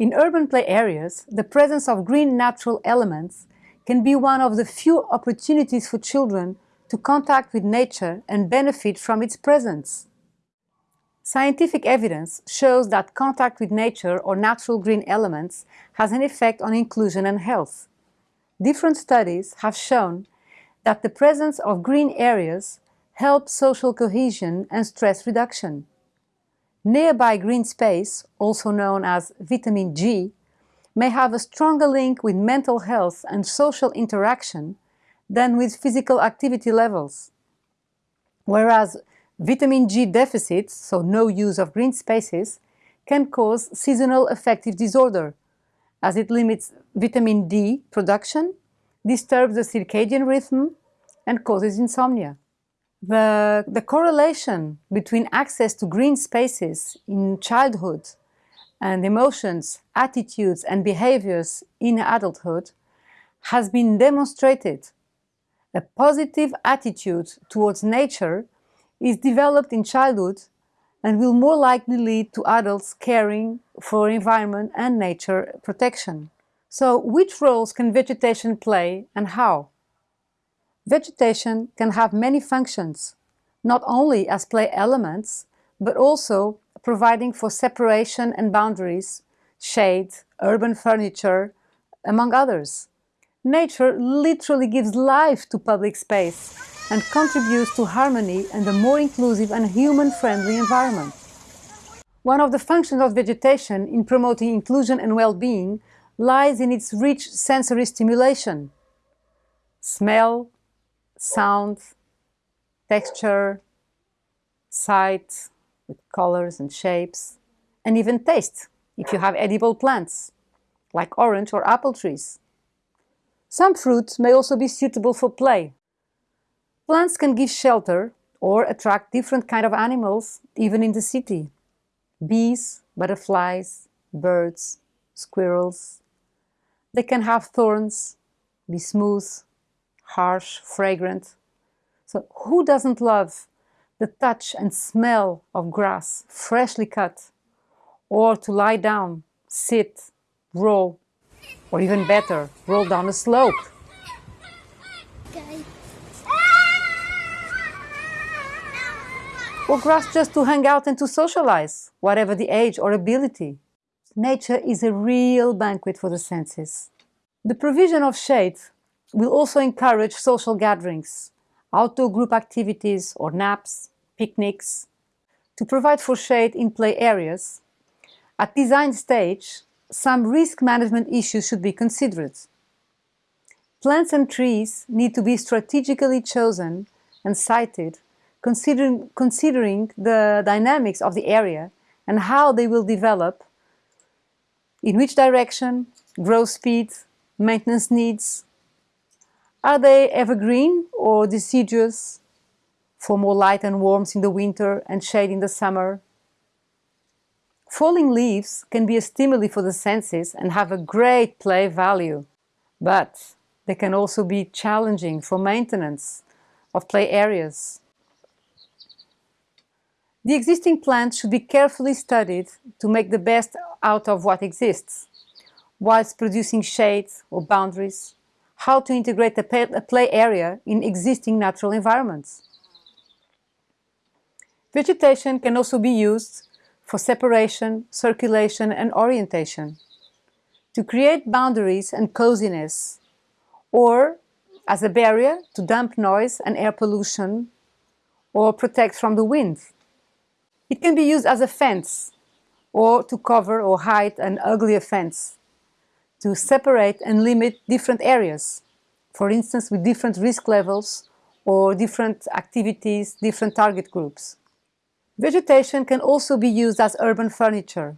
In urban play areas, the presence of green natural elements can be one of the few opportunities for children to contact with nature and benefit from its presence. Scientific evidence shows that contact with nature or natural green elements has an effect on inclusion and health. Different studies have shown that the presence of green areas helps social cohesion and stress reduction. Nearby green space, also known as vitamin G, may have a stronger link with mental health and social interaction than with physical activity levels. Whereas vitamin G deficits, so no use of green spaces, can cause seasonal affective disorder, as it limits vitamin D production, disturbs the circadian rhythm, and causes insomnia. The, the correlation between access to green spaces in childhood and emotions, attitudes and behaviors in adulthood has been demonstrated. A positive attitude towards nature is developed in childhood and will more likely lead to adults caring for environment and nature protection. So which roles can vegetation play and how? Vegetation can have many functions, not only as play elements, but also providing for separation and boundaries, shade, urban furniture, among others. Nature literally gives life to public space and contributes to harmony and a more inclusive and human-friendly environment. One of the functions of vegetation in promoting inclusion and well-being lies in its rich sensory stimulation. Smell, sound, texture, sight, with colors and shapes, and even taste, if you have edible plants, like orange or apple trees. Some fruits may also be suitable for play. Plants can give shelter or attract different kind of animals, even in the city. Bees, butterflies, birds, squirrels. They can have thorns, be smooth, harsh, fragrant. So who doesn't love the touch and smell of grass freshly cut or to lie down, sit, roll, or even better, roll down a slope? Or grass just to hang out and to socialize, whatever the age or ability. Nature is a real banquet for the senses. The provision of shade will also encourage social gatherings, outdoor group activities or naps, picnics. To provide for shade in play areas, at design stage, some risk management issues should be considered. Plants and trees need to be strategically chosen and sited, considering, considering the dynamics of the area and how they will develop, in which direction, growth speed, maintenance needs, are they evergreen or deciduous for more light and warmth in the winter and shade in the summer? Falling leaves can be a stimuli for the senses and have a great play value, but they can also be challenging for maintenance of play areas. The existing plants should be carefully studied to make the best out of what exists, whilst producing shade or boundaries how to integrate a play area in existing natural environments. Vegetation can also be used for separation, circulation and orientation, to create boundaries and coziness, or as a barrier to damp noise and air pollution, or protect from the wind. It can be used as a fence, or to cover or hide an uglier fence, to separate and limit different areas, for instance with different risk levels or different activities, different target groups. Vegetation can also be used as urban furniture.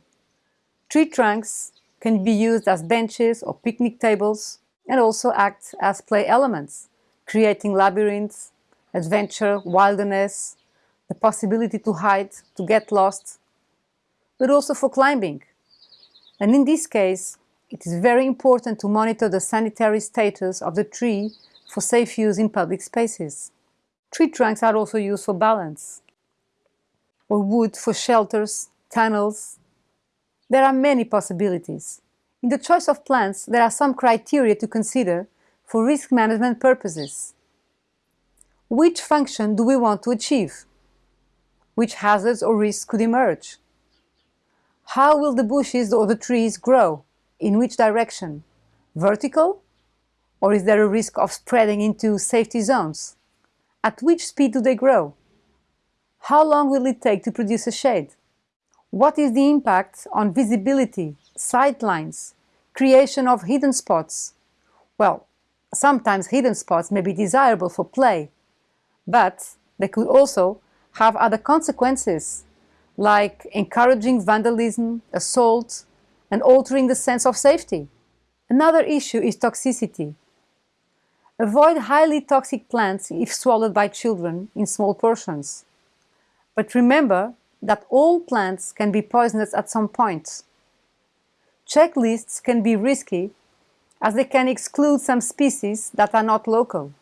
Tree trunks can be used as benches or picnic tables and also act as play elements, creating labyrinths, adventure, wilderness, the possibility to hide, to get lost, but also for climbing. And in this case, it is very important to monitor the sanitary status of the tree for safe use in public spaces. Tree trunks are also used for balance, or wood for shelters, tunnels, There are many possibilities. In the choice of plants, there are some criteria to consider for risk management purposes. Which function do we want to achieve? Which hazards or risks could emerge? How will the bushes or the trees grow? In which direction? Vertical? Or is there a risk of spreading into safety zones? At which speed do they grow? How long will it take to produce a shade? What is the impact on visibility, sightlines, creation of hidden spots? Well, sometimes hidden spots may be desirable for play, but they could also have other consequences, like encouraging vandalism, assault, and altering the sense of safety. Another issue is toxicity. Avoid highly toxic plants if swallowed by children in small portions. But remember that all plants can be poisonous at some point. Checklists can be risky as they can exclude some species that are not local.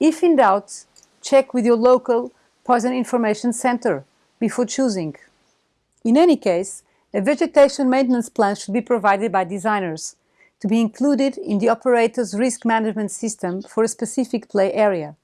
If in doubt, check with your local Poison Information Center before choosing. In any case, a vegetation maintenance plan should be provided by designers to be included in the operator's risk management system for a specific play area.